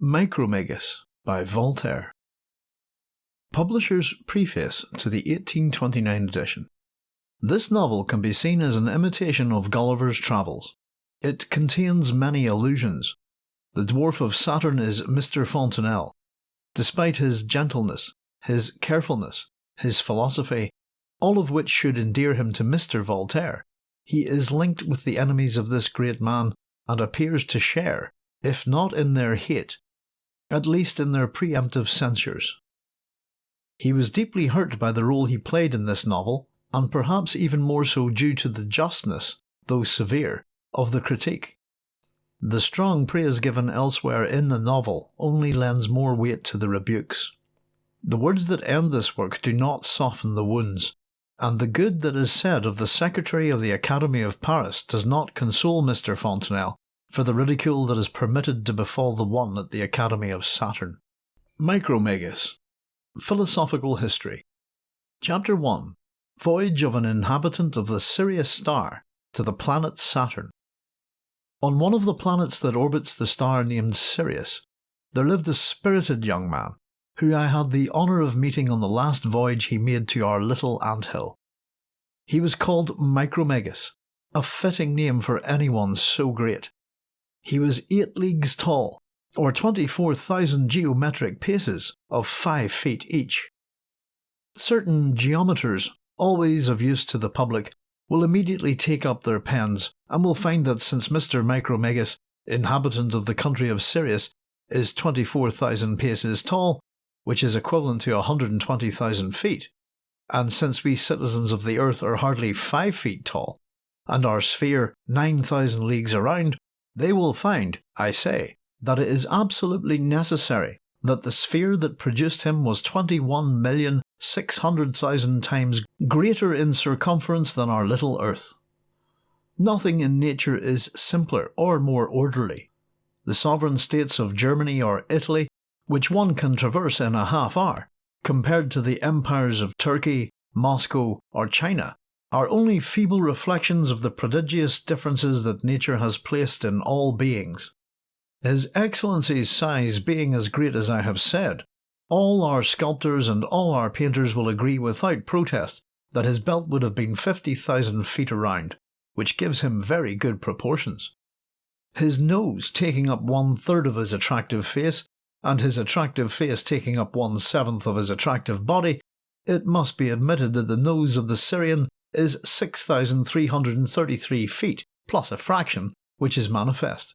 Micromegas by Voltaire. Publisher's Preface to the 1829 edition. This novel can be seen as an imitation of Gulliver's Travels. It contains many allusions. The dwarf of Saturn is Mr. Fontenelle. Despite his gentleness, his carefulness, his philosophy, all of which should endear him to Mr. Voltaire, he is linked with the enemies of this great man and appears to share, if not in their hate, at least in their preemptive censures. He was deeply hurt by the role he played in this novel, and perhaps even more so due to the justness, though severe, of the critique. The strong praise given elsewhere in the novel only lends more weight to the rebukes. The words that end this work do not soften the wounds, and the good that is said of the Secretary of the Academy of Paris does not console Mr. Fontenelle for the ridicule that is permitted to befall the one at the Academy of Saturn. Micromegas Philosophical History Chapter 1 Voyage of an Inhabitant of the Sirius Star to the planet Saturn. On one of the planets that orbits the star named Sirius, there lived a spirited young man, who I had the honour of meeting on the last voyage he made to our little ant hill. He was called Micromegas, a fitting name for anyone so great. He was eight leagues tall, or 24,000 geometric paces of 5 feet each. Certain geometers, always of use to the public, will immediately take up their pens and will find that since Mr. Micromegas, inhabitant of the country of Sirius, is 24,000 paces tall, which is equivalent to 120,000 feet, and since we citizens of the earth are hardly 5 feet tall, and our sphere 9,000 leagues around, they will find, I say, that it is absolutely necessary that the sphere that produced him was 21,600,000 times greater in circumference than our little earth. Nothing in nature is simpler or more orderly. The sovereign states of Germany or Italy, which one can traverse in a half hour, compared to the empires of Turkey, Moscow, or China, are only feeble reflections of the prodigious differences that nature has placed in all beings. His Excellency's size being as great as I have said, all our sculptors and all our painters will agree without protest that his belt would have been 50,000 feet around, which gives him very good proportions. His nose taking up one third of his attractive face, and his attractive face taking up one seventh of his attractive body, it must be admitted that the nose of the Sirian is 6,333 feet, plus a fraction, which is manifest.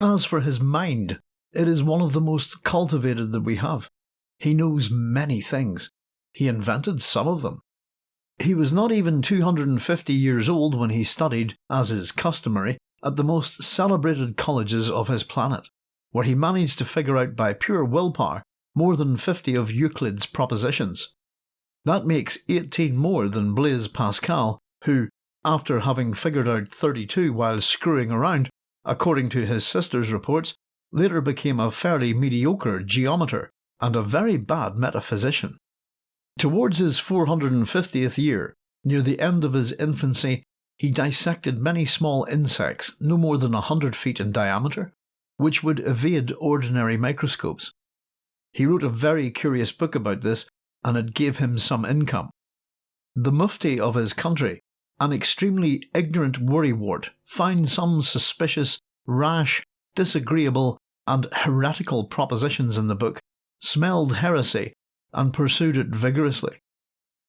As for his mind, it is one of the most cultivated that we have. He knows many things. He invented some of them. He was not even 250 years old when he studied, as is customary, at the most celebrated colleges of his planet, where he managed to figure out by pure willpower more than 50 of Euclid's propositions. That makes 18 more than Blaise Pascal, who, after having figured out 32 while screwing around, according to his sister's reports, later became a fairly mediocre geometer and a very bad metaphysician. Towards his 450th year, near the end of his infancy, he dissected many small insects no more than a hundred feet in diameter, which would evade ordinary microscopes. He wrote a very curious book about this and it gave him some income. The mufti of his country, an extremely ignorant worrywart, found some suspicious, rash, disagreeable, and heretical propositions in the book, smelled heresy, and pursued it vigorously.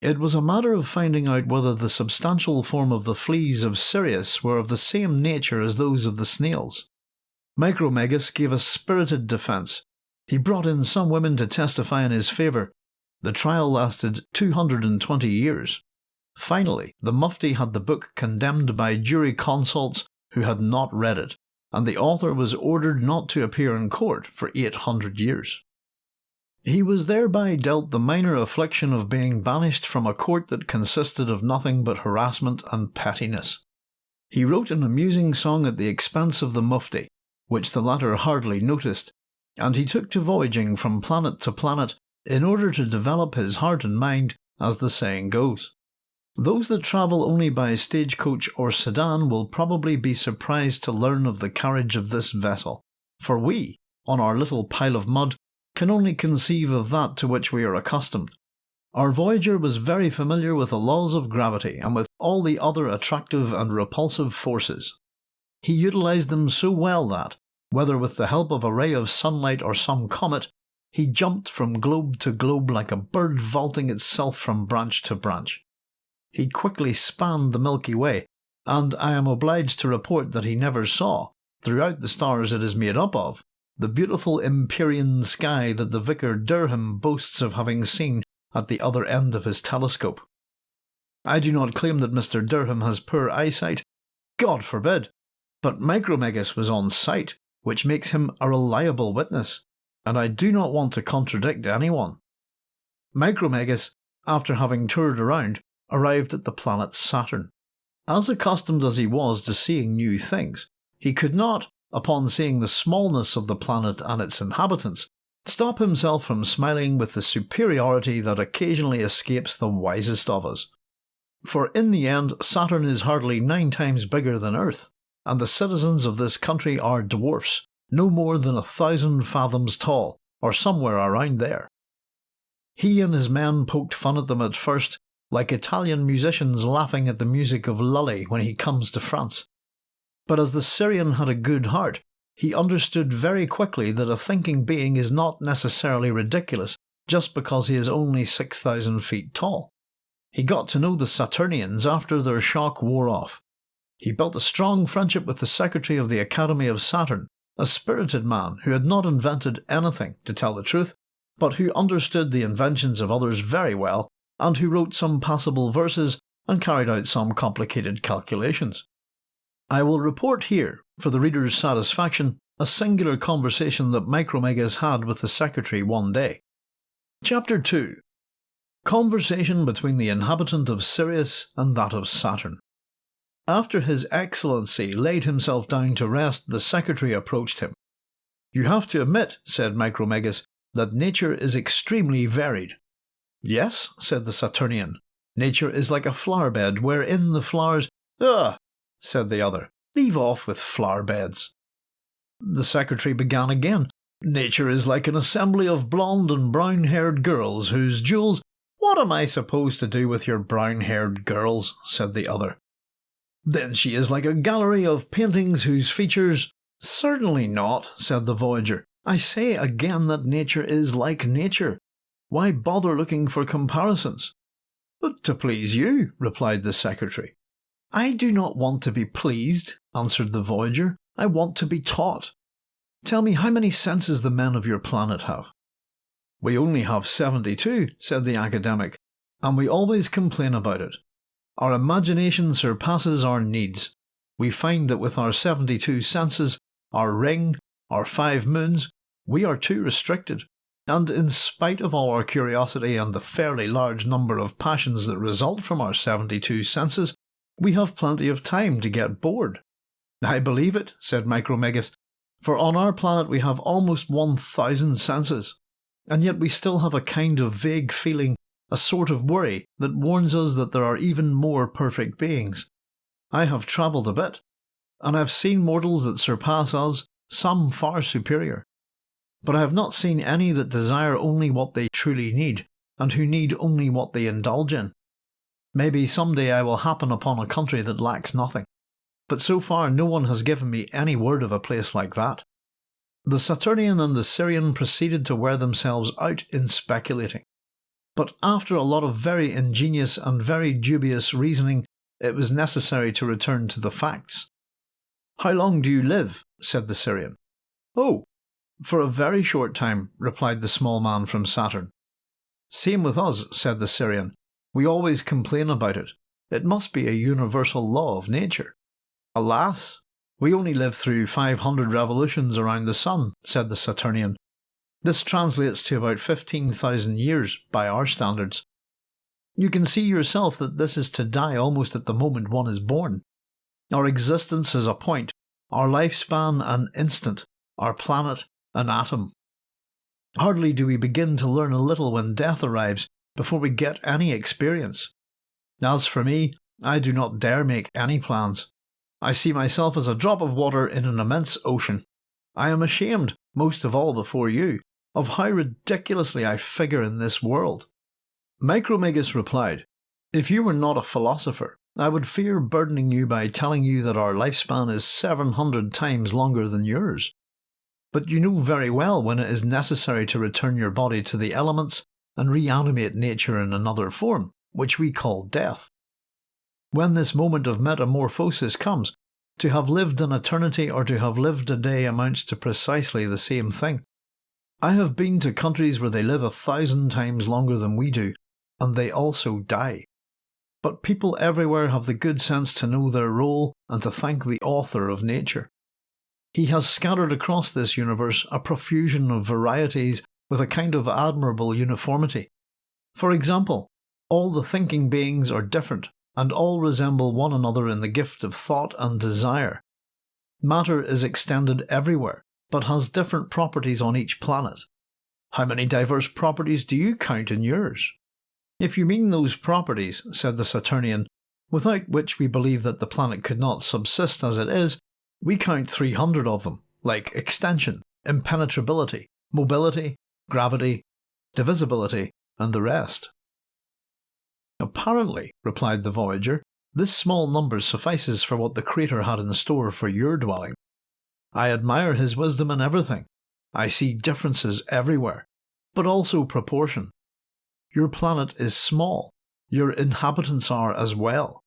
It was a matter of finding out whether the substantial form of the fleas of Sirius were of the same nature as those of the snails. Micromegas gave a spirited defence. He brought in some women to testify in his favour, the trial lasted 220 years. Finally, the Mufti had the book condemned by jurisconsults who had not read it, and the author was ordered not to appear in court for 800 years. He was thereby dealt the minor affliction of being banished from a court that consisted of nothing but harassment and pettiness. He wrote an amusing song at the expense of the Mufti, which the latter hardly noticed, and he took to voyaging from planet to planet in order to develop his heart and mind, as the saying goes. Those that travel only by stagecoach or sedan will probably be surprised to learn of the carriage of this vessel, for we, on our little pile of mud, can only conceive of that to which we are accustomed. Our Voyager was very familiar with the laws of gravity and with all the other attractive and repulsive forces. He utilised them so well that, whether with the help of a ray of sunlight or some comet, he jumped from globe to globe like a bird vaulting itself from branch to branch. He quickly spanned the Milky Way, and I am obliged to report that he never saw, throughout the stars it is made up of, the beautiful Empyrean sky that the Vicar Derham boasts of having seen at the other end of his telescope. I do not claim that Mr. Derham has poor eyesight. God forbid! But Micromegas was on site, which makes him a reliable witness and I do not want to contradict anyone. Micromegas, after having toured around, arrived at the planet Saturn. As accustomed as he was to seeing new things, he could not, upon seeing the smallness of the planet and its inhabitants, stop himself from smiling with the superiority that occasionally escapes the wisest of us. For in the end, Saturn is hardly nine times bigger than Earth, and the citizens of this country are dwarfs, no more than a thousand fathoms tall, or somewhere around there. He and his men poked fun at them at first, like Italian musicians laughing at the music of Lully when he comes to France. But as the Sirian had a good heart, he understood very quickly that a thinking being is not necessarily ridiculous just because he is only 6,000 feet tall. He got to know the Saturnians after their shock wore off. He built a strong friendship with the secretary of the Academy of Saturn, a spirited man who had not invented anything, to tell the truth, but who understood the inventions of others very well, and who wrote some passable verses and carried out some complicated calculations. I will report here, for the reader's satisfaction, a singular conversation that Micromegas had with the secretary one day. Chapter 2 Conversation between the inhabitant of Sirius and that of Saturn. After His Excellency laid himself down to rest, the secretary approached him. You have to admit, said Micromegas, that nature is extremely varied. Yes, said the Saturnian. Nature is like a flower bed wherein the flowers. Ugh, said the other. Leave off with flower beds. The secretary began again. Nature is like an assembly of blonde and brown haired girls whose jewels. What am I supposed to do with your brown haired girls? said the other. Then she is like a gallery of paintings whose features. Certainly not, said the Voyager. I say again that nature is like nature. Why bother looking for comparisons? But to please you, replied the secretary. I do not want to be pleased, answered the Voyager. I want to be taught. Tell me how many senses the men of your planet have. We only have seventy two, said the academic, and we always complain about it. Our imagination surpasses our needs. We find that with our 72 senses, our ring, our five moons, we are too restricted. And in spite of all our curiosity and the fairly large number of passions that result from our 72 senses, we have plenty of time to get bored. I believe it, said Micromegas, for on our planet we have almost 1,000 senses, and yet we still have a kind of vague feeling a sort of worry that warns us that there are even more perfect beings. I have travelled a bit, and I have seen mortals that surpass us, some far superior. But I have not seen any that desire only what they truly need, and who need only what they indulge in. Maybe some day I will happen upon a country that lacks nothing, but so far no one has given me any word of a place like that. The Saturnian and the Sirian proceeded to wear themselves out in speculating. But after a lot of very ingenious and very dubious reasoning, it was necessary to return to the facts. How long do you live? said the Sirian. Oh, for a very short time, replied the small man from Saturn. Same with us, said the Sirian. We always complain about it. It must be a universal law of nature. Alas, we only live through 500 revolutions around the sun, said the Saturnian, this translates to about 15,000 years by our standards. You can see yourself that this is to die almost at the moment one is born. Our existence is a point, our lifespan an instant, our planet an atom. Hardly do we begin to learn a little when death arrives before we get any experience. As for me, I do not dare make any plans. I see myself as a drop of water in an immense ocean. I am ashamed most of all before you, of how ridiculously I figure in this world. Micromegas replied, If you were not a philosopher, I would fear burdening you by telling you that our lifespan is 700 times longer than yours. But you know very well when it is necessary to return your body to the elements and reanimate nature in another form, which we call death. When this moment of metamorphosis comes, to have lived an eternity or to have lived a day amounts to precisely the same thing. I have been to countries where they live a thousand times longer than we do, and they also die. But people everywhere have the good sense to know their role and to thank the author of nature. He has scattered across this universe a profusion of varieties with a kind of admirable uniformity. For example, all the thinking beings are different, and all resemble one another in the gift of thought and desire. Matter is extended everywhere, but has different properties on each planet. How many diverse properties do you count in yours? If you mean those properties, said the Saturnian, without which we believe that the planet could not subsist as it is, we count 300 of them, like extension, impenetrability, mobility, gravity, divisibility, and the rest. Apparently, replied the Voyager, this small number suffices for what the Creator had in store for your dwelling. I admire his wisdom in everything. I see differences everywhere, but also proportion. Your planet is small. Your inhabitants are as well.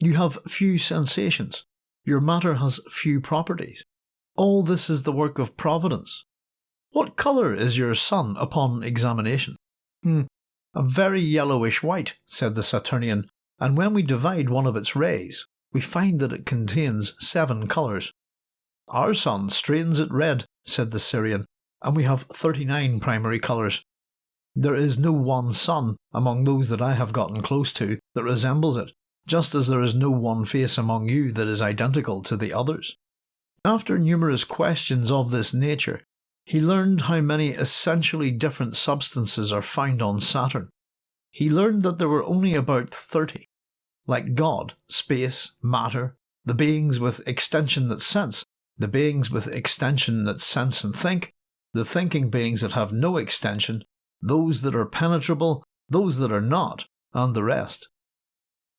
You have few sensations. Your matter has few properties. All this is the work of Providence. What colour is your sun upon examination? Hmm. A very yellowish white, said the Saturnian, and when we divide one of its rays, we find that it contains seven colours. Our sun strains it red, said the Sirian, and we have 39 primary colours. There is no one sun among those that I have gotten close to that resembles it, just as there is no one face among you that is identical to the others. After numerous questions of this nature, he learned how many essentially different substances are found on Saturn. He learned that there were only about 30. Like God, space, matter, the beings with extension that sense, the beings with extension that sense and think, the thinking beings that have no extension, those that are penetrable, those that are not, and the rest.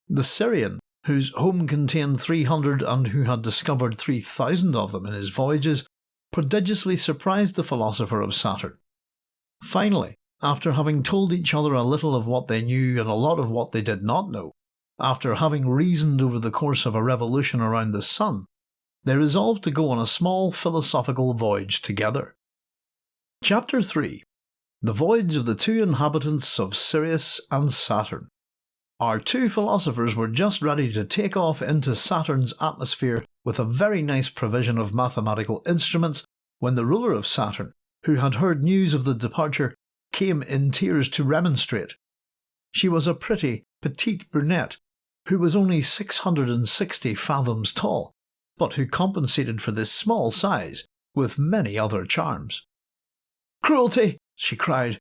The Sirian, whose home contained 300 and who had discovered 3,000 of them in his voyages, prodigiously surprised the philosopher of Saturn. Finally, after having told each other a little of what they knew and a lot of what they did not know, after having reasoned over the course of a revolution around the sun, they resolved to go on a small philosophical voyage together. Chapter 3 the voyage of the two inhabitants of Sirius and Saturn. Our two philosophers were just ready to take off into Saturn's atmosphere with a very nice provision of mathematical instruments when the ruler of Saturn, who had heard news of the departure, came in tears to remonstrate. She was a pretty, petite brunette who was only 660 fathoms tall, but who compensated for this small size with many other charms. Cruelty! she cried.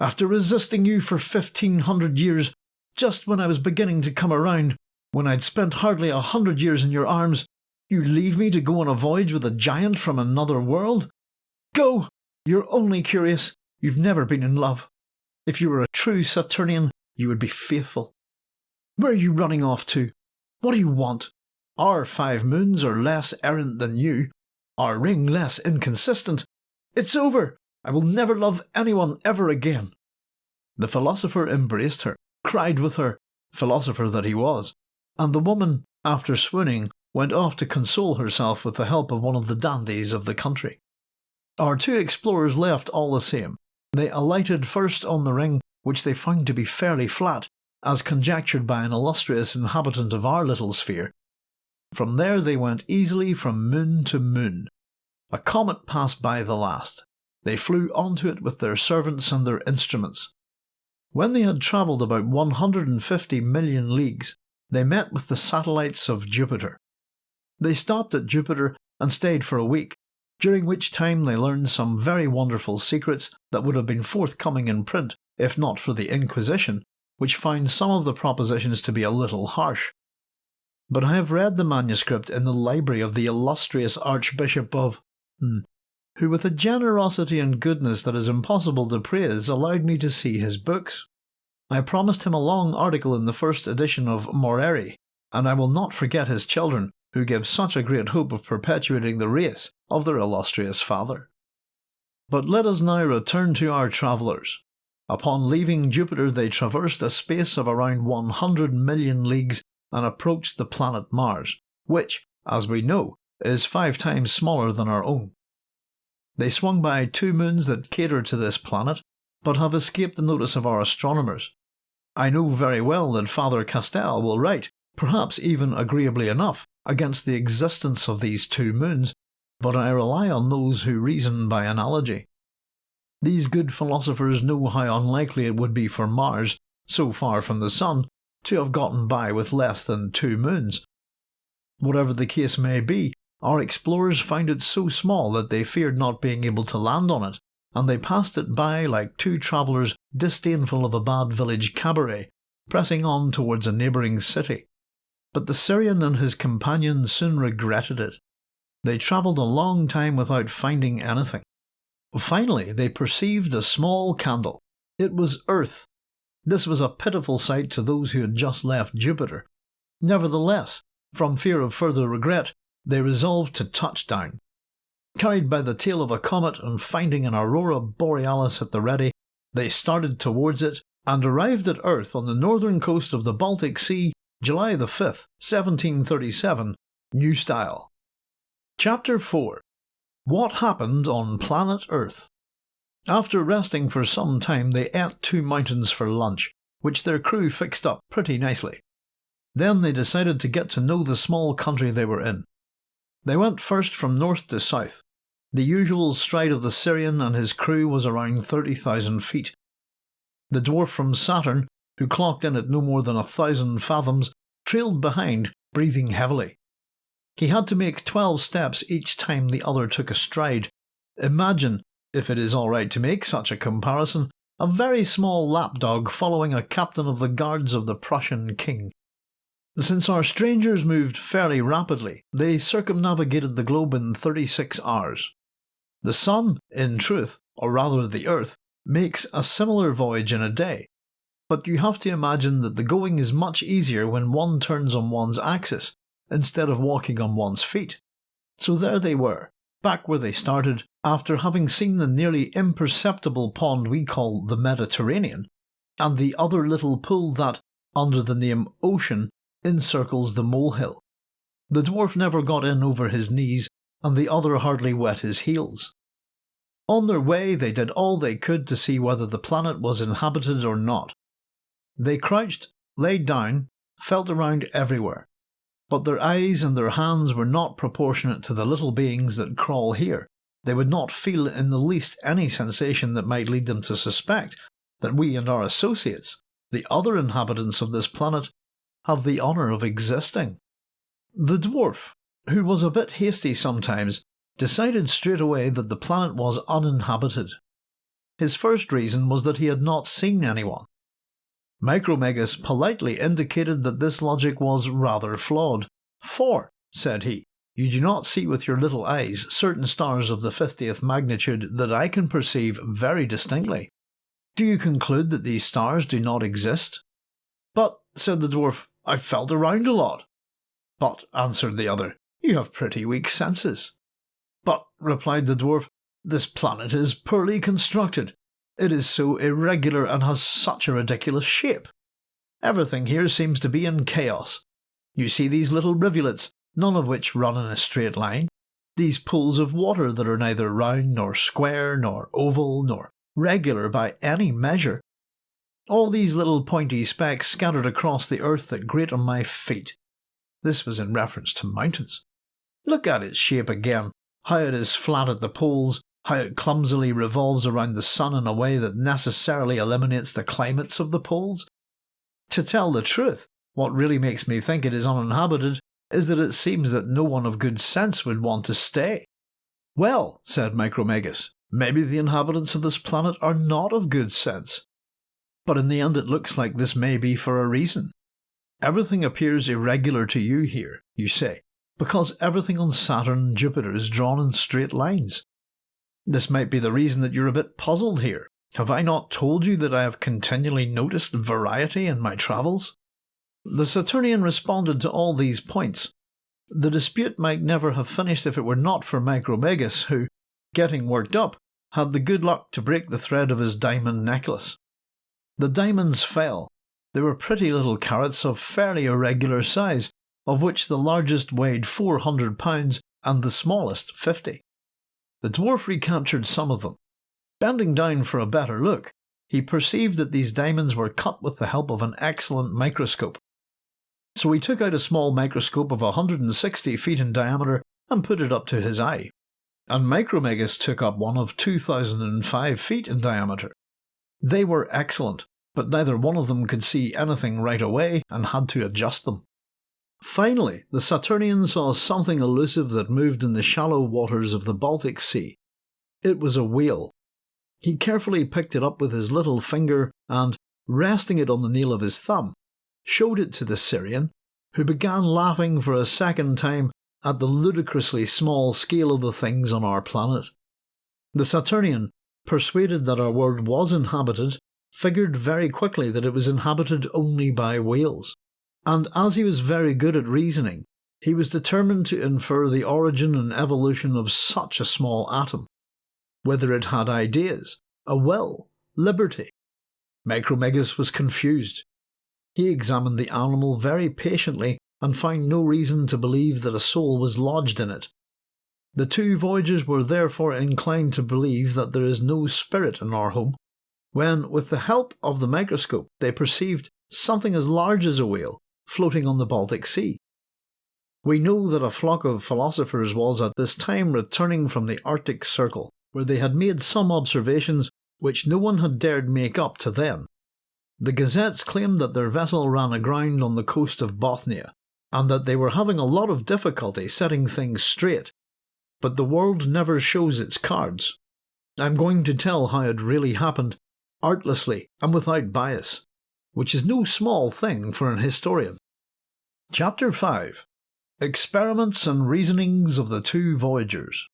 After resisting you for fifteen hundred years, just when I was beginning to come around, when I'd spent hardly a hundred years in your arms, you leave me to go on a voyage with a giant from another world? Go! You're only curious. You've never been in love. If you were a true Saturnian, you would be faithful. Where are you running off to? What do you want? Our five moons are less errant than you, our ring less inconsistent. It's over! I will never love anyone ever again. The philosopher embraced her, cried with her, philosopher that he was, and the woman, after swooning, went off to console herself with the help of one of the dandies of the country. Our two explorers left all the same. They alighted first on the ring, which they found to be fairly flat, as conjectured by an illustrious inhabitant of our little sphere. From there they went easily from moon to moon. A comet passed by the last, they flew onto it with their servants and their instruments. When they had travelled about 150 million leagues, they met with the satellites of Jupiter. They stopped at Jupiter and stayed for a week, during which time they learned some very wonderful secrets that would have been forthcoming in print if not for the Inquisition, which found some of the propositions to be a little harsh. But I have read the manuscript in the library of the illustrious Archbishop of. Hmm, who with a generosity and goodness that is impossible to praise allowed me to see his books. I promised him a long article in the first edition of Moreri, and I will not forget his children, who give such a great hope of perpetuating the race of their illustrious father. But let us now return to our travellers. Upon leaving Jupiter they traversed a space of around 100 million leagues and approached the planet Mars, which, as we know, is five times smaller than our own. They swung by two moons that cater to this planet, but have escaped the notice of our astronomers. I know very well that Father Castel will write, perhaps even agreeably enough, against the existence of these two moons, but I rely on those who reason by analogy. These good philosophers know how unlikely it would be for Mars, so far from the Sun, to have gotten by with less than two moons. Whatever the case may be, our explorers found it so small that they feared not being able to land on it, and they passed it by like two travellers disdainful of a bad village cabaret, pressing on towards a neighbouring city. But the Sirian and his companion soon regretted it. They travelled a long time without finding anything. Finally, they perceived a small candle. It was Earth. This was a pitiful sight to those who had just left Jupiter. Nevertheless, from fear of further regret, they resolved to touch down. Carried by the tail of a comet and finding an aurora borealis at the ready, they started towards it and arrived at Earth on the northern coast of the Baltic Sea, July the 5th, 1737, New Style. Chapter 4 What Happened on Planet Earth After resting for some time, they ate two mountains for lunch, which their crew fixed up pretty nicely. Then they decided to get to know the small country they were in. They went first from north to south. The usual stride of the Sirian and his crew was around 30,000 feet. The dwarf from Saturn, who clocked in at no more than a thousand fathoms, trailed behind, breathing heavily. He had to make 12 steps each time the other took a stride. Imagine, if it is alright to make such a comparison, a very small lapdog following a captain of the guards of the Prussian king. Since our strangers moved fairly rapidly, they circumnavigated the globe in 36 hours. The Sun, in truth, or rather the Earth, makes a similar voyage in a day, but you have to imagine that the going is much easier when one turns on one's axis, instead of walking on one's feet. So there they were, back where they started, after having seen the nearly imperceptible pond we call the Mediterranean, and the other little pool that, under the name Ocean, encircles the molehill. The dwarf never got in over his knees, and the other hardly wet his heels. On their way, they did all they could to see whether the planet was inhabited or not. They crouched, laid down, felt around everywhere, but their eyes and their hands were not proportionate to the little beings that crawl here. They would not feel in the least any sensation that might lead them to suspect that we and our associates, the other inhabitants of this planet, have the honour of existing. The dwarf, who was a bit hasty sometimes, decided straight away that the planet was uninhabited. His first reason was that he had not seen anyone. Micromegas politely indicated that this logic was rather flawed, for, said he, you do not see with your little eyes certain stars of the 50th magnitude that I can perceive very distinctly. Do you conclude that these stars do not exist? But, said the dwarf, I've felt around a lot. But, answered the other, you have pretty weak senses. But, replied the dwarf, this planet is poorly constructed. It is so irregular and has such a ridiculous shape. Everything here seems to be in chaos. You see these little rivulets, none of which run in a straight line. These pools of water that are neither round nor square nor oval nor regular by any measure, all these little pointy specks scattered across the earth that grate on my feet. This was in reference to mountains. Look at its shape again, how it is flat at the poles, how it clumsily revolves around the sun in a way that necessarily eliminates the climates of the poles. To tell the truth, what really makes me think it is uninhabited is that it seems that no one of good sense would want to stay. Well, said Micromegas, maybe the inhabitants of this planet are not of good sense. But in the end it looks like this may be for a reason. Everything appears irregular to you here, you say, because everything on Saturn and Jupiter is drawn in straight lines. This might be the reason that you're a bit puzzled here. Have I not told you that I have continually noticed variety in my travels? The Saturnian responded to all these points. The dispute might never have finished if it were not for Micromegas, who, getting worked up, had the good luck to break the thread of his diamond necklace. The diamonds fell. They were pretty little carats of fairly irregular size, of which the largest weighed 400 pounds and the smallest 50. The dwarf recaptured some of them. Bending down for a better look, he perceived that these diamonds were cut with the help of an excellent microscope. So he took out a small microscope of 160 feet in diameter and put it up to his eye and Micromegas took up one of 2005 feet in diameter. They were excellent, but neither one of them could see anything right away and had to adjust them. Finally, the Saturnian saw something elusive that moved in the shallow waters of the Baltic Sea. It was a whale. He carefully picked it up with his little finger and, resting it on the nail of his thumb, showed it to the Sirian, who began laughing for a second time at the ludicrously small scale of the things on our planet. The Saturnian, persuaded that our world was inhabited, figured very quickly that it was inhabited only by whales, and as he was very good at reasoning, he was determined to infer the origin and evolution of such a small atom. Whether it had ideas, a will, liberty. Micromegas was confused. He examined the animal very patiently and found no reason to believe that a soul was lodged in it. The two voyagers were therefore inclined to believe that there is no spirit in our home, when, with the help of the microscope, they perceived something as large as a whale floating on the Baltic Sea. We know that a flock of philosophers was at this time returning from the Arctic Circle, where they had made some observations which no one had dared make up to then. The gazettes claimed that their vessel ran aground on the coast of Bothnia, and that they were having a lot of difficulty setting things straight. But the world never shows its cards. I'm going to tell how it really happened, artlessly and without bias, which is no small thing for an historian. Chapter 5 Experiments and Reasonings of the Two Voyagers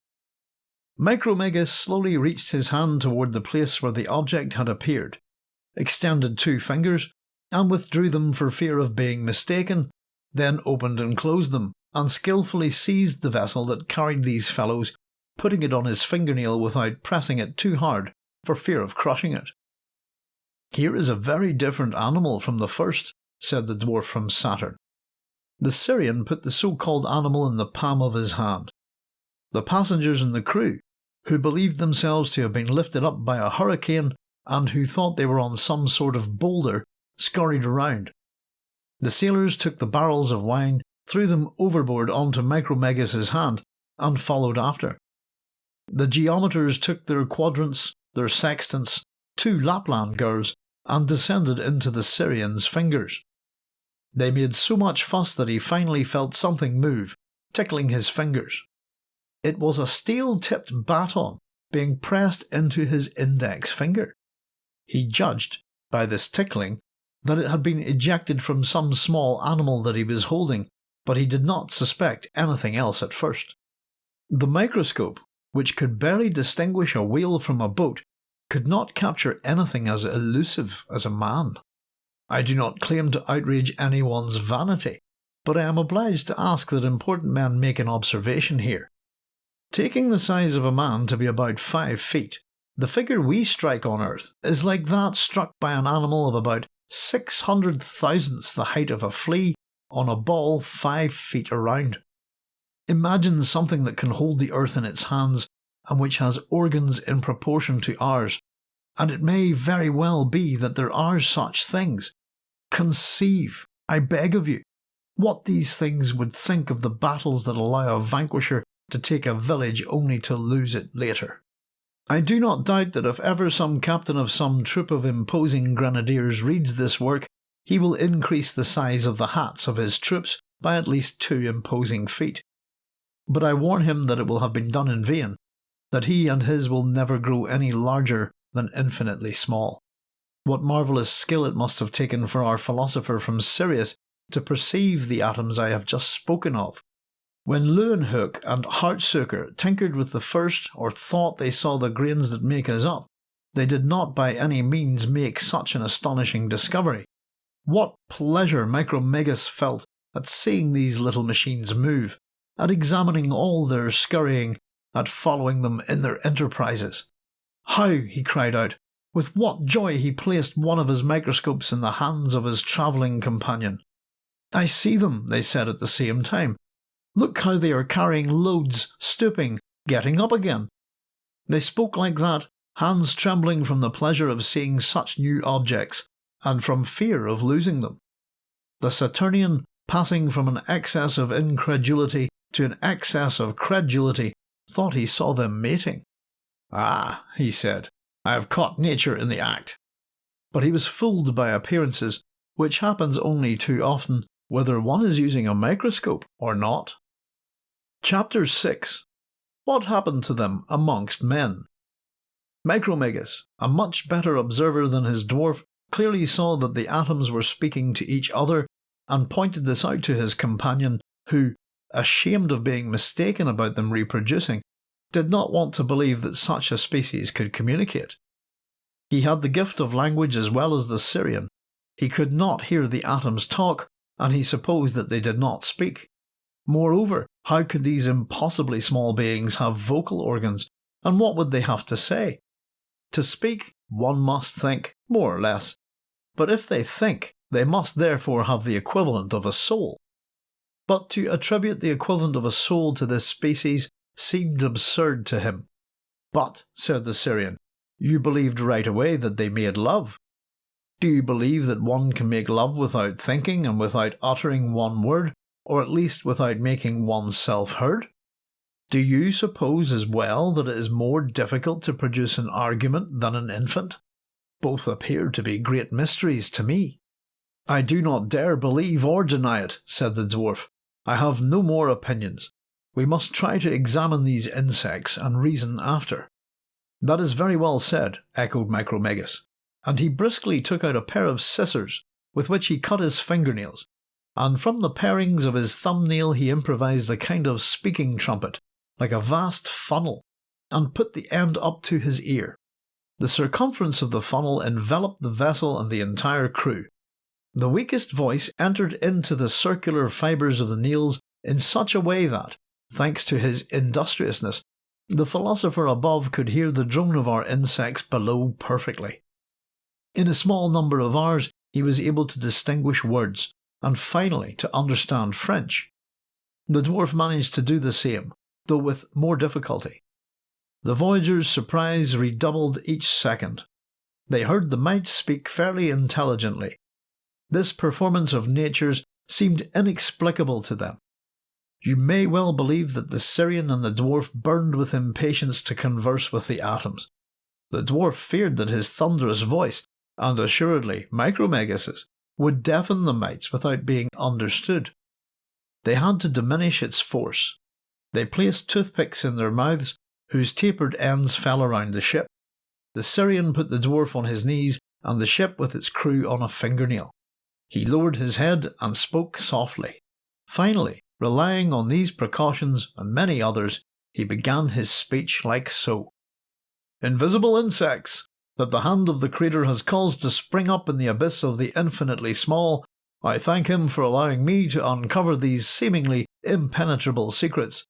Micromegas slowly reached his hand toward the place where the object had appeared, extended two fingers, and withdrew them for fear of being mistaken then opened and closed them, and skilfully seized the vessel that carried these fellows, putting it on his fingernail without pressing it too hard for fear of crushing it. Here is a very different animal from the first, said the dwarf from Saturn. The Sirian put the so called animal in the palm of his hand. The passengers and the crew, who believed themselves to have been lifted up by a hurricane and who thought they were on some sort of boulder, scurried around, the sailors took the barrels of wine, threw them overboard onto Micromegas's hand, and followed after. The geometers took their quadrants, their sextants, two Lapland girls, and descended into the Sirian's fingers. They made so much fuss that he finally felt something move, tickling his fingers. It was a steel tipped baton being pressed into his index finger. He judged, by this tickling, that it had been ejected from some small animal that he was holding, but he did not suspect anything else at first. The microscope, which could barely distinguish a whale from a boat, could not capture anything as elusive as a man. I do not claim to outrage anyone's vanity, but I am obliged to ask that important men make an observation here. Taking the size of a man to be about five feet, the figure we strike on Earth is like that struck by an animal of about six hundred thousandths the height of a flea on a ball five feet around. Imagine something that can hold the earth in its hands and which has organs in proportion to ours, and it may very well be that there are such things. Conceive, I beg of you, what these things would think of the battles that allow a vanquisher to take a village only to lose it later. I do not doubt that if ever some captain of some troop of imposing grenadiers reads this work, he will increase the size of the hats of his troops by at least two imposing feet. But I warn him that it will have been done in vain, that he and his will never grow any larger than infinitely small. What marvellous skill it must have taken for our philosopher from Sirius to perceive the atoms I have just spoken of. When Leeuwenhoek and Hartsoeker tinkered with the first or thought they saw the grains that make us up, they did not by any means make such an astonishing discovery. What pleasure Micromegas felt at seeing these little machines move, at examining all their scurrying, at following them in their enterprises. How, he cried out, with what joy he placed one of his microscopes in the hands of his travelling companion. I see them, they said at the same time, Look how they are carrying loads, stooping, getting up again. They spoke like that, hands trembling from the pleasure of seeing such new objects, and from fear of losing them. The Saturnian, passing from an excess of incredulity to an excess of credulity, thought he saw them mating. Ah, he said, I have caught nature in the act. But he was fooled by appearances, which happens only too often, whether one is using a microscope or not. Chapter 6 What happened to them amongst men? Micromegas, a much better observer than his dwarf, clearly saw that the atoms were speaking to each other and pointed this out to his companion, who, ashamed of being mistaken about them reproducing, did not want to believe that such a species could communicate. He had the gift of language as well as the Sirian. He could not hear the atoms talk, and he supposed that they did not speak. Moreover, how could these impossibly small beings have vocal organs, and what would they have to say? To speak, one must think, more or less. But if they think, they must therefore have the equivalent of a soul. But to attribute the equivalent of a soul to this species seemed absurd to him. But, said the Sirian, you believed right away that they made love. Do you believe that one can make love without thinking and without uttering one word, or at least without making oneself heard? Do you suppose as well that it is more difficult to produce an argument than an infant? Both appear to be great mysteries to me. I do not dare believe or deny it, said the dwarf. I have no more opinions. We must try to examine these insects and reason after. That is very well said, echoed Micromegas, and he briskly took out a pair of scissors with which he cut his fingernails and from the parings of his thumbnail he improvised a kind of speaking trumpet, like a vast funnel, and put the end up to his ear. The circumference of the funnel enveloped the vessel and the entire crew. The weakest voice entered into the circular fibres of the nails in such a way that, thanks to his industriousness, the philosopher above could hear the drone of our insects below perfectly. In a small number of hours he was able to distinguish words, and finally to understand French. The dwarf managed to do the same, though with more difficulty. The voyagers' surprise redoubled each second. They heard the mites speak fairly intelligently. This performance of nature's seemed inexplicable to them. You may well believe that the Sirian and the dwarf burned with impatience to converse with the atoms. The dwarf feared that his thunderous voice, and assuredly Micromegas's, would deafen the mites without being understood. They had to diminish its force. They placed toothpicks in their mouths, whose tapered ends fell around the ship. The Sirian put the dwarf on his knees and the ship with its crew on a fingernail. He lowered his head and spoke softly. Finally, relying on these precautions and many others, he began his speech like so. Invisible insects, that the hand of the Creator has caused to spring up in the abyss of the infinitely small, I thank him for allowing me to uncover these seemingly impenetrable secrets.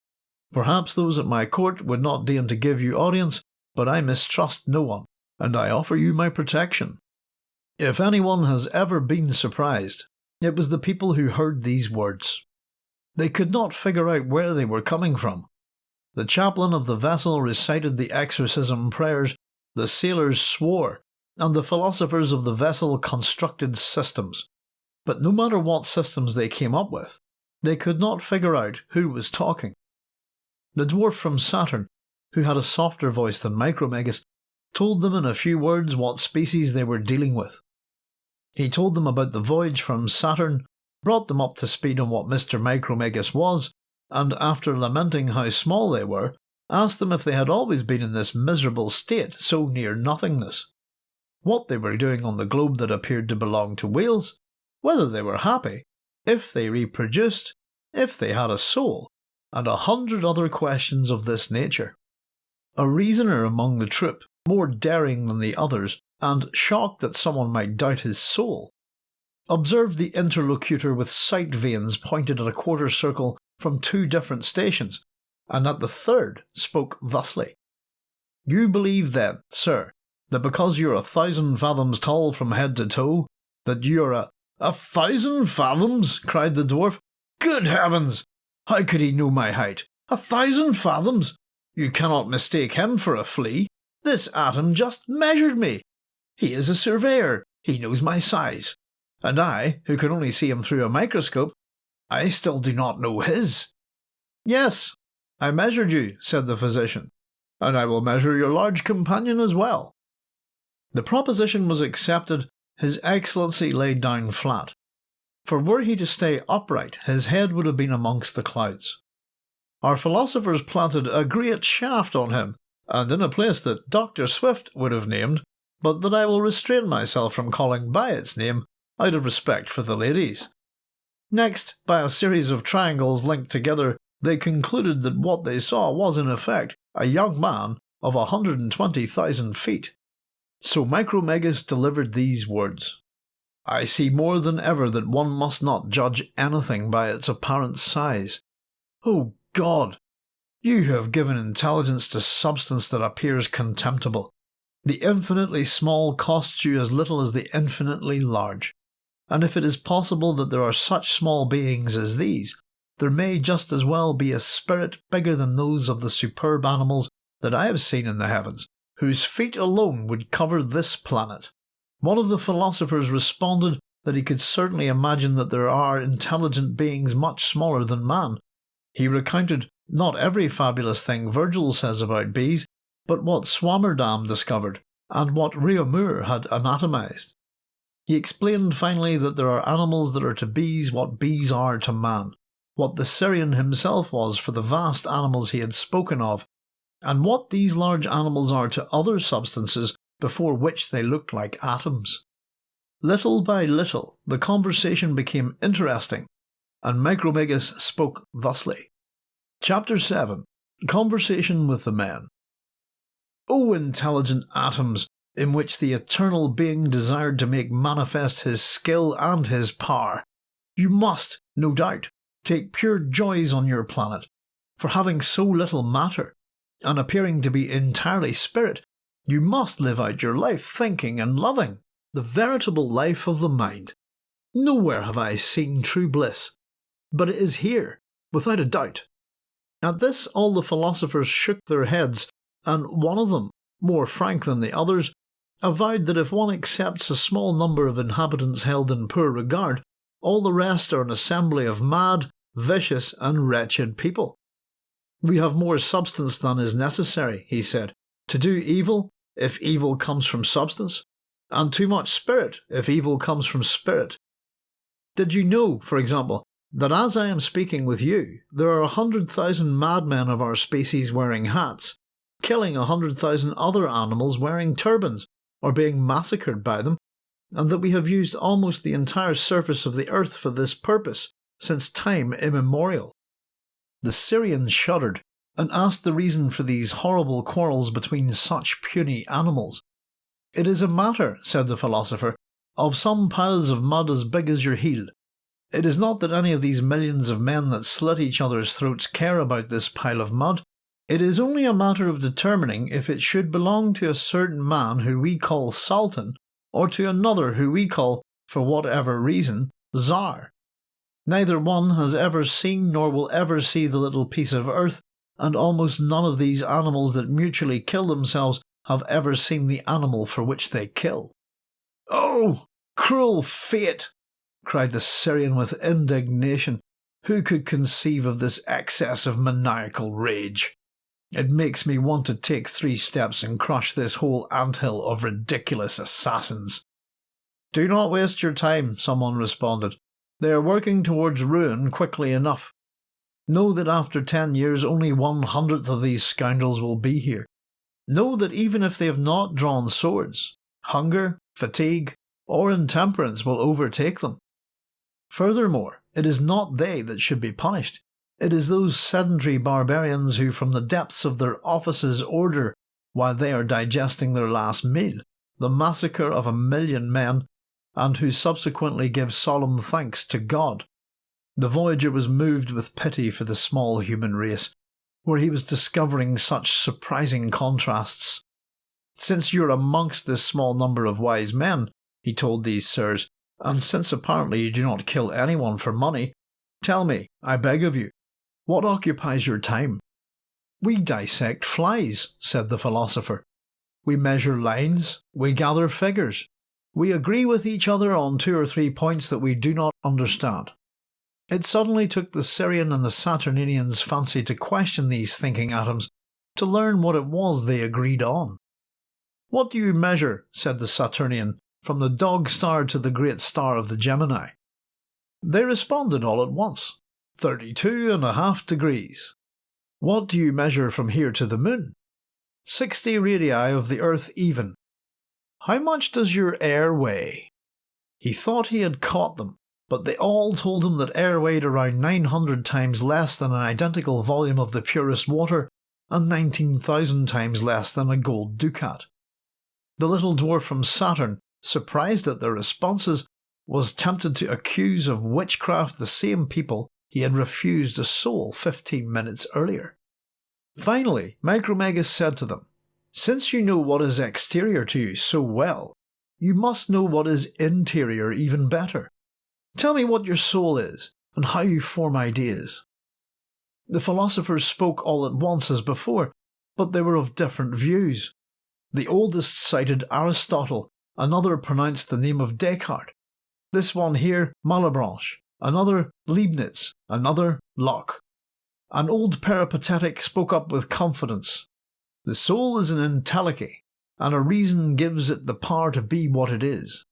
Perhaps those at my court would not deign to give you audience, but I mistrust no one, and I offer you my protection. If anyone has ever been surprised, it was the people who heard these words. They could not figure out where they were coming from. The chaplain of the vessel recited the exorcism prayers the sailors swore, and the philosophers of the vessel constructed systems. But no matter what systems they came up with, they could not figure out who was talking. The dwarf from Saturn, who had a softer voice than Micromegas, told them in a few words what species they were dealing with. He told them about the voyage from Saturn, brought them up to speed on what Mr. Micromegas was, and after lamenting how small they were, asked them if they had always been in this miserable state so near nothingness, what they were doing on the globe that appeared to belong to whales, whether they were happy, if they reproduced, if they had a soul, and a hundred other questions of this nature. A reasoner among the troop, more daring than the others, and shocked that someone might doubt his soul, observed the interlocutor with sight vanes pointed at a quarter circle from two different stations, and at the third spoke thusly You believe then, sir, that because you're a thousand fathoms tall from head to toe, that you're a. A thousand fathoms? cried the dwarf. Good heavens! How could he know my height? A thousand fathoms? You cannot mistake him for a flea. This atom just measured me. He is a surveyor. He knows my size. And I, who can only see him through a microscope, I still do not know his. Yes, I measured you, said the physician, and I will measure your large companion as well. The proposition was accepted, His Excellency laid down flat, for were he to stay upright, his head would have been amongst the clouds. Our philosophers planted a great shaft on him, and in a place that Dr. Swift would have named, but that I will restrain myself from calling by its name out of respect for the ladies. Next, by a series of triangles linked together, they concluded that what they saw was in effect a young man of a 120,000 feet. So Micromegas delivered these words I see more than ever that one must not judge anything by its apparent size. Oh God! You have given intelligence to substance that appears contemptible. The infinitely small costs you as little as the infinitely large. And if it is possible that there are such small beings as these, there may just as well be a spirit bigger than those of the superb animals that I have seen in the heavens, whose feet alone would cover this planet. One of the philosophers responded that he could certainly imagine that there are intelligent beings much smaller than man. He recounted not every fabulous thing Virgil says about bees, but what Swammerdam discovered, and what Réaumur had anatomized. He explained finally that there are animals that are to bees what bees are to man, what the Sirian himself was for the vast animals he had spoken of, and what these large animals are to other substances before which they looked like atoms. Little by little, the conversation became interesting, and Micromegas spoke thusly. Chapter 7 Conversation with the Men. O intelligent atoms, in which the eternal being desired to make manifest his skill and his power, you must, no doubt, take pure joys on your planet, for having so little matter, and appearing to be entirely spirit, you must live out your life thinking and loving, the veritable life of the mind. Nowhere have I seen true bliss, but it is here, without a doubt. At this all the philosophers shook their heads, and one of them, more frank than the others, avowed that if one accepts a small number of inhabitants held in poor regard, all the rest are an assembly of mad, vicious, and wretched people. We have more substance than is necessary, he said, to do evil if evil comes from substance, and too much spirit if evil comes from spirit. Did you know, for example, that as I am speaking with you, there are a hundred thousand madmen of our species wearing hats, killing a hundred thousand other animals wearing turbans, or being massacred by them, and that we have used almost the entire surface of the earth for this purpose since time immemorial? The Sirians shuddered and asked the reason for these horrible quarrels between such puny animals. It is a matter, said the philosopher, of some piles of mud as big as your heel. It is not that any of these millions of men that slit each other's throats care about this pile of mud. It is only a matter of determining if it should belong to a certain man who we call Sultan, or to another who we call, for whatever reason, Tsar. Neither one has ever seen nor will ever see the little piece of earth and almost none of these animals that mutually kill themselves have ever seen the animal for which they kill. Oh, cruel fate! cried the Sirian with indignation. Who could conceive of this excess of maniacal rage? It makes me want to take three steps and crush this whole anthill of ridiculous assassins. Do not waste your time, someone responded. They are working towards ruin quickly enough. Know that after ten years only one hundredth of these scoundrels will be here. Know that even if they have not drawn swords, hunger, fatigue, or intemperance will overtake them. Furthermore, it is not they that should be punished, It is those sedentary barbarians who, from the depths of their offices, order, while they are digesting their last meal, the massacre of a million men, and who subsequently give solemn thanks to God. The Voyager was moved with pity for the small human race, where he was discovering such surprising contrasts. Since you're amongst this small number of wise men, he told these sirs, and since apparently you do not kill anyone for money, tell me, I beg of you, what occupies your time? We dissect flies, said the philosopher. We measure lines, we gather figures. We agree with each other on two or three points that we do not understand. It suddenly took the Sirian and the Saturninians' fancy to question these thinking atoms, to learn what it was they agreed on. What do you measure, said the Saturnian, from the dog star to the great star of the Gemini? They responded all at once, thirty-two and a half degrees. What do you measure from here to the moon? Sixty radii of the earth even. How much does your air weigh? He thought he had caught them, but they all told him that air weighed around 900 times less than an identical volume of the purest water and 19,000 times less than a gold ducat. The little dwarf from Saturn, surprised at their responses, was tempted to accuse of witchcraft the same people he had refused a soul 15 minutes earlier. Finally, Micromegas said to them, Since you know what is exterior to you so well, you must know what is interior even better. Tell me what your soul is, and how you form ideas. The philosophers spoke all at once as before, but they were of different views. The oldest cited Aristotle, another pronounced the name of Descartes, this one here Malebranche, another Leibniz, another Locke. An old peripatetic spoke up with confidence. The soul is an entelechy, and a reason gives it the power to be what it is.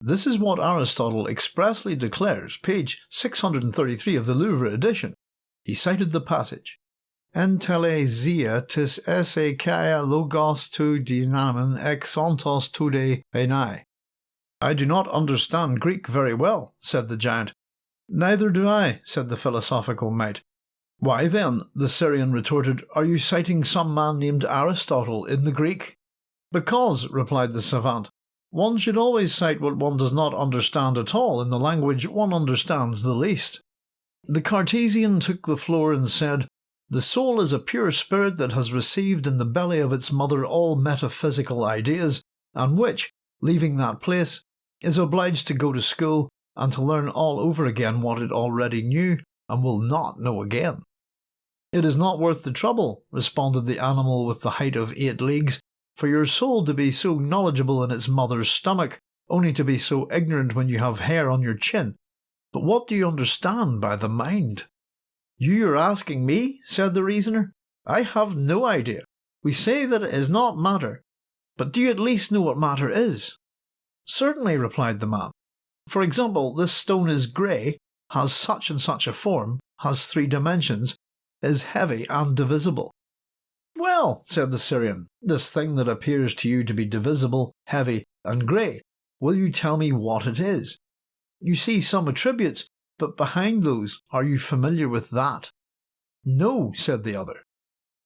This is what Aristotle expressly declares, page 633 of the Louvre edition. He cited the passage. Entelesia tis esse kaya logos tu dynamen ex tude enai. I do not understand Greek very well, said the giant, Neither do I, said the philosophical mate. Why then, the Sirian retorted, are you citing some man named Aristotle in the Greek? Because, replied the savant, one should always cite what one does not understand at all in the language one understands the least. The Cartesian took the floor and said, The soul is a pure spirit that has received in the belly of its mother all metaphysical ideas, and which, leaving that place, is obliged to go to school and to learn all over again what it already knew and will not know again. It is not worth the trouble, responded the animal with the height of eight leagues, for your soul to be so knowledgeable in its mother's stomach, only to be so ignorant when you have hair on your chin. But what do you understand by the mind? You are asking me, said the reasoner. I have no idea. We say that it is not matter. But do you at least know what matter is? Certainly, replied the man. For example, this stone is grey, has such and such a form, has three dimensions, is heavy and divisible. Well, said the Sirian, this thing that appears to you to be divisible, heavy, and grey, will you tell me what it is? You see some attributes, but behind those, are you familiar with that? No, said the other.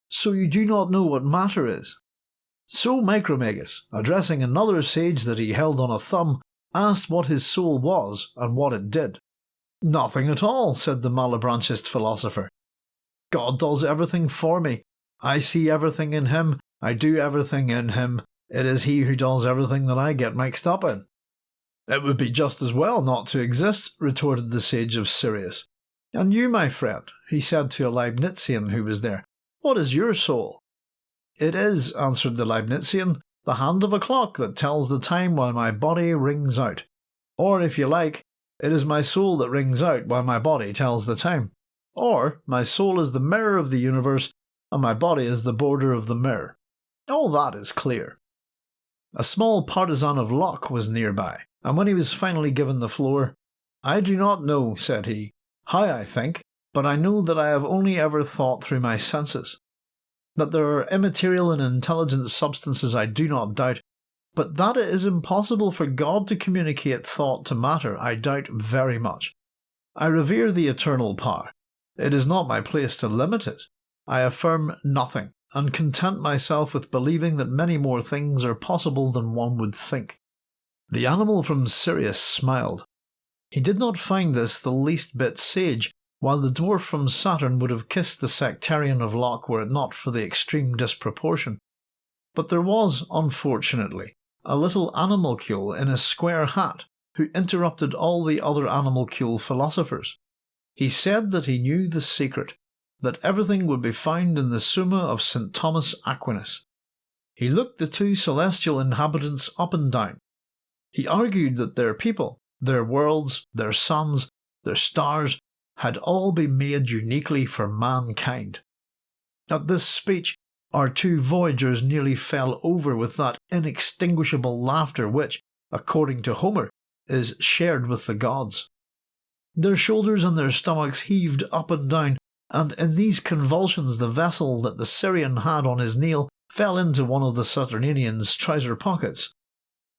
So you do not know what matter is? So Micromegas, addressing another sage that he held on a thumb, asked what his soul was and what it did. Nothing at all, said the Malebranchist philosopher. God does everything for me. I see everything in him, I do everything in him. It is he who does everything that I get mixed up in. It would be just as well not to exist, retorted the sage of Sirius. And you, my friend, he said to a Leibnizian who was there, what is your soul? It is, answered the Leibnizian, the hand of a clock that tells the time while my body rings out. Or, if you like, it is my soul that rings out while my body tells the time. Or, my soul is the mirror of the universe, and my body is the border of the mirror. All that is clear. A small partisan of Locke was nearby, and when he was finally given the floor, I do not know, said he, how I think, but I know that I have only ever thought through my senses. That there are immaterial and intelligent substances I do not doubt, but that it is impossible for God to communicate thought to matter I doubt very much. I revere the eternal power, It is not my place to limit it. I affirm nothing, and content myself with believing that many more things are possible than one would think. The animal from Sirius smiled. He did not find this the least bit sage, while the dwarf from Saturn would have kissed the sectarian of Locke were it not for the extreme disproportion. But there was, unfortunately, a little animalcule in a square hat who interrupted all the other animalcule philosophers. He said that he knew the secret, that everything would be found in the Summa of St. Thomas Aquinas. He looked the two celestial inhabitants up and down. He argued that their people, their worlds, their suns, their stars, had all been made uniquely for mankind. At this speech, our two voyagers nearly fell over with that inextinguishable laughter which, according to Homer, is shared with the gods. Their shoulders and their stomachs heaved up and down, and in these convulsions the vessel that the Sirian had on his nail fell into one of the Saturninian's trouser pockets.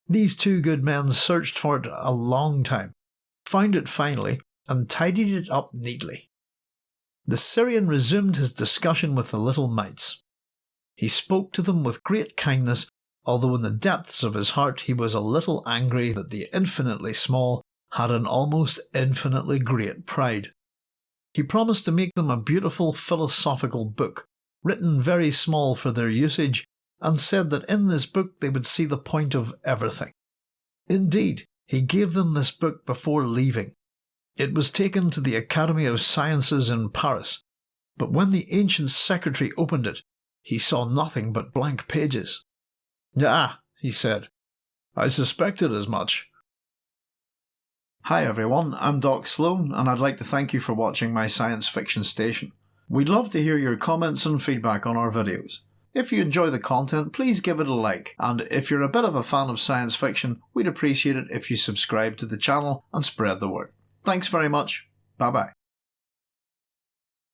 These two good men searched for it a long time, found it finally, and tidied it up neatly. The Sirian resumed his discussion with the little mites. He spoke to them with great kindness, although in the depths of his heart he was a little angry that the infinitely small had an almost infinitely great pride. He promised to make them a beautiful philosophical book, written very small for their usage, and said that in this book they would see the point of everything. Indeed, he gave them this book before leaving. It was taken to the Academy of Sciences in Paris, but when the ancient secretary opened it, he saw nothing but blank pages. Ah, he said. I suspected as much. Hi everyone, I'm Doc Sloan, and I'd like to thank you for watching my science fiction station. We'd love to hear your comments and feedback on our videos. If you enjoy the content, please give it a like, and if you're a bit of a fan of science fiction, we'd appreciate it if you subscribe to the channel and spread the word. Thanks very much. Bye bye.